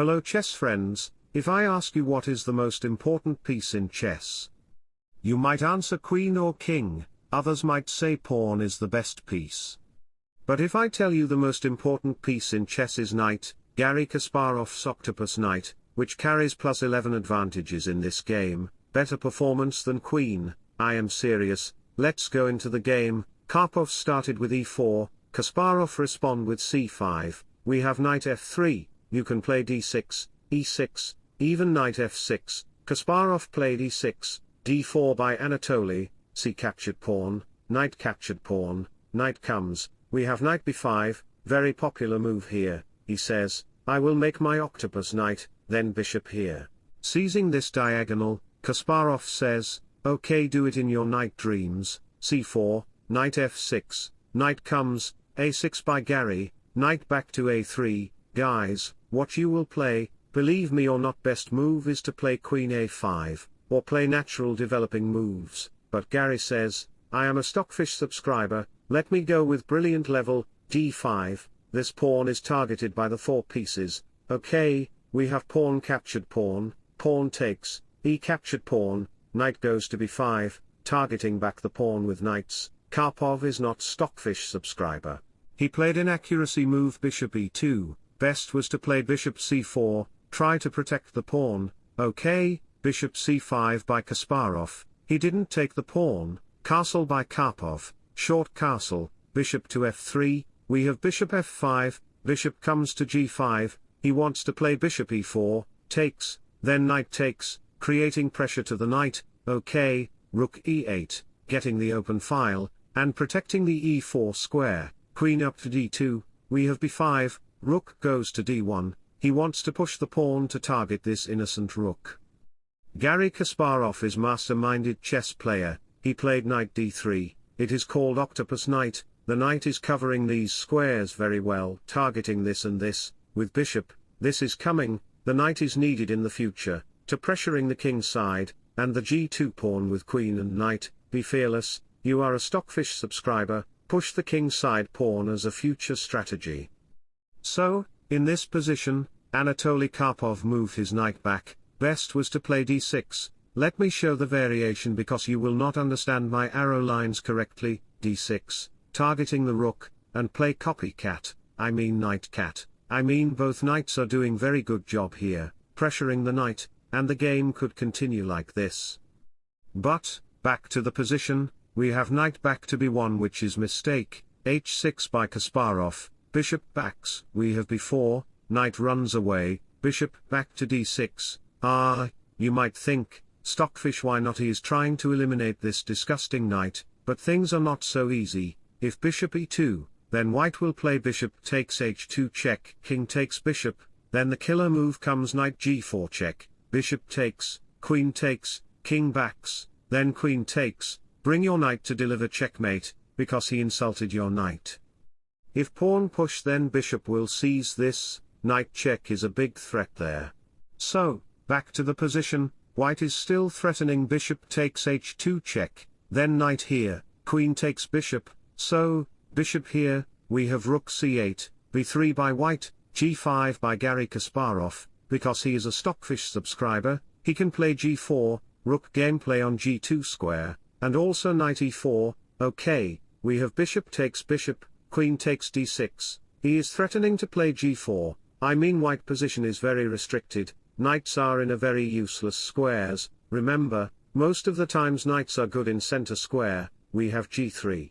Hello chess friends, if I ask you what is the most important piece in chess, you might answer queen or king, others might say pawn is the best piece. But if I tell you the most important piece in chess is knight, Garry Kasparov's octopus knight, which carries plus 11 advantages in this game, better performance than queen, I am serious, let's go into the game, Karpov started with e4, Kasparov respond with c5, we have knight f3, you can play d6, e6, even knight f6, Kasparov played e6, d4 by Anatoly, c captured pawn, knight captured pawn, knight comes, we have knight b5, very popular move here, he says, I will make my octopus knight, then bishop here. Seizing this diagonal, Kasparov says, okay do it in your night dreams, c4, knight f6, knight comes, a6 by Garry, knight back to a3, guys, what you will play, believe me or not best move is to play queen a5, or play natural developing moves, but Garry says, I am a Stockfish subscriber, let me go with brilliant level, d5, this pawn is targeted by the four pieces, okay, we have pawn captured pawn, pawn takes, e captured pawn, knight goes to b5, targeting back the pawn with knights, Karpov is not Stockfish subscriber. He played inaccuracy move bishop e2, best was to play bishop c4, try to protect the pawn, okay, bishop c5 by Kasparov, he didn't take the pawn, castle by Karpov, short castle, bishop to f3, we have bishop f5, bishop comes to g5, he wants to play bishop e4, takes, then knight takes, creating pressure to the knight, okay, rook e8, getting the open file, and protecting the e4 square, queen up to d2, we have b5, rook goes to d1, he wants to push the pawn to target this innocent rook. Garry Kasparov is master-minded chess player, he played knight d3, it is called octopus knight, the knight is covering these squares very well, targeting this and this, with bishop, this is coming, the knight is needed in the future, to pressuring the king side, and the g2 pawn with queen and knight, be fearless, you are a Stockfish subscriber, push the king side pawn as a future strategy. So, in this position, Anatoly Karpov moved his knight back, Best was to play d6, let me show the variation because you will not understand my arrow lines correctly, d6, targeting the rook, and play copycat, I mean knight cat, I mean both knights are doing very good job here, pressuring the knight, and the game could continue like this. But, back to the position, we have knight back to b1 which is mistake, h6 by Kasparov, bishop backs, we have b4, knight runs away, bishop back to d6, Ah, you might think, Stockfish why not he is trying to eliminate this disgusting knight, but things are not so easy, if bishop e2, then white will play bishop takes h2 check, king takes bishop, then the killer move comes knight g4 check, bishop takes, queen takes, king backs, then queen takes, bring your knight to deliver checkmate, because he insulted your knight. If pawn push then bishop will seize this, knight check is a big threat there. So, Back to the position, white is still threatening bishop takes h2 check, then knight here, queen takes bishop, so, bishop here, we have rook c8, b3 by white, g5 by Garry Kasparov, because he is a Stockfish subscriber, he can play g4, rook gameplay on g2 square, and also knight e4, okay, we have bishop takes bishop, queen takes d6, he is threatening to play g4, I mean white position is very restricted, Knights are in a very useless squares, remember, most of the times knights are good in center square, we have g3.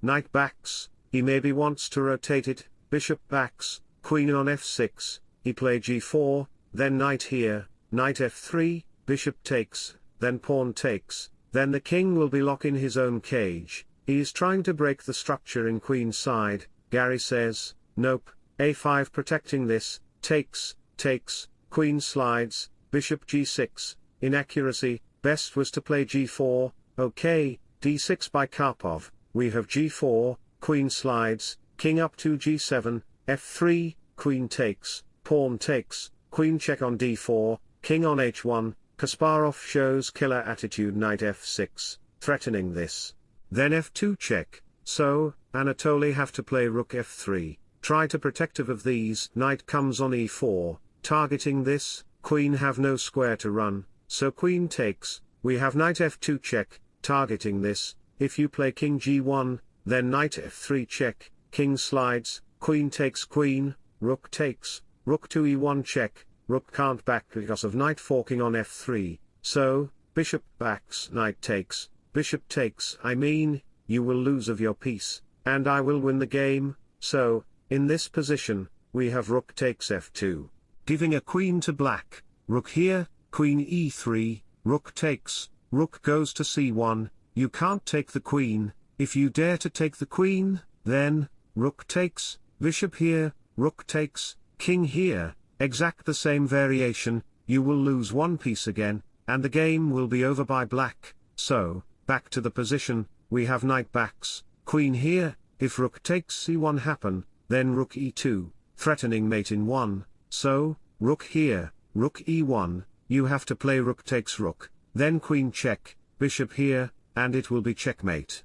Knight backs, he maybe wants to rotate it, bishop backs, queen on f6, he play g4, then knight here, knight f3, bishop takes, then pawn takes, then the king will be locked in his own cage, he is trying to break the structure in queen side, Garry says, nope, a5 protecting this, takes, takes, queen slides, bishop g6, inaccuracy, best was to play g4, okay, d6 by Karpov, we have g4, queen slides, king up to g7, f3, queen takes, pawn takes, queen check on d4, king on h1, Kasparov shows killer attitude knight f6, threatening this. Then f2 check, so, Anatoly have to play rook f3, try to protective of these, knight comes on e4, targeting this, queen have no square to run, so queen takes, we have knight f2 check, targeting this, if you play king g1, then knight f3 check, king slides, queen takes queen, rook takes, rook to e1 check, rook can't back because of knight forking on f3, so, bishop backs knight takes, bishop takes I mean, you will lose of your piece, and I will win the game, so, in this position, we have rook takes f2, giving a queen to black, rook here, queen e3, rook takes, rook goes to c1, you can't take the queen, if you dare to take the queen, then, rook takes, bishop here, rook takes, king here, exact the same variation, you will lose one piece again, and the game will be over by black, so, back to the position, we have knight backs, queen here, if rook takes c1 happen, then rook e2, threatening mate in 1, so, rook here, rook e1, you have to play rook takes rook, then queen check, bishop here, and it will be checkmate.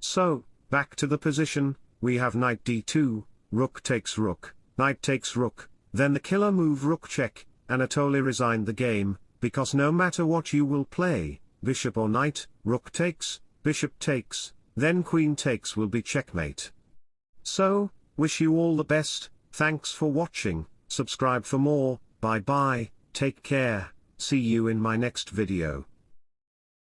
So, back to the position, we have knight d2, rook takes rook, knight takes rook, then the killer move rook check, Anatoly resigned the game, because no matter what you will play, bishop or knight, rook takes, bishop takes, then queen takes will be checkmate. So, wish you all the best, thanks for watching, subscribe for more, bye bye, take care, see you in my next video.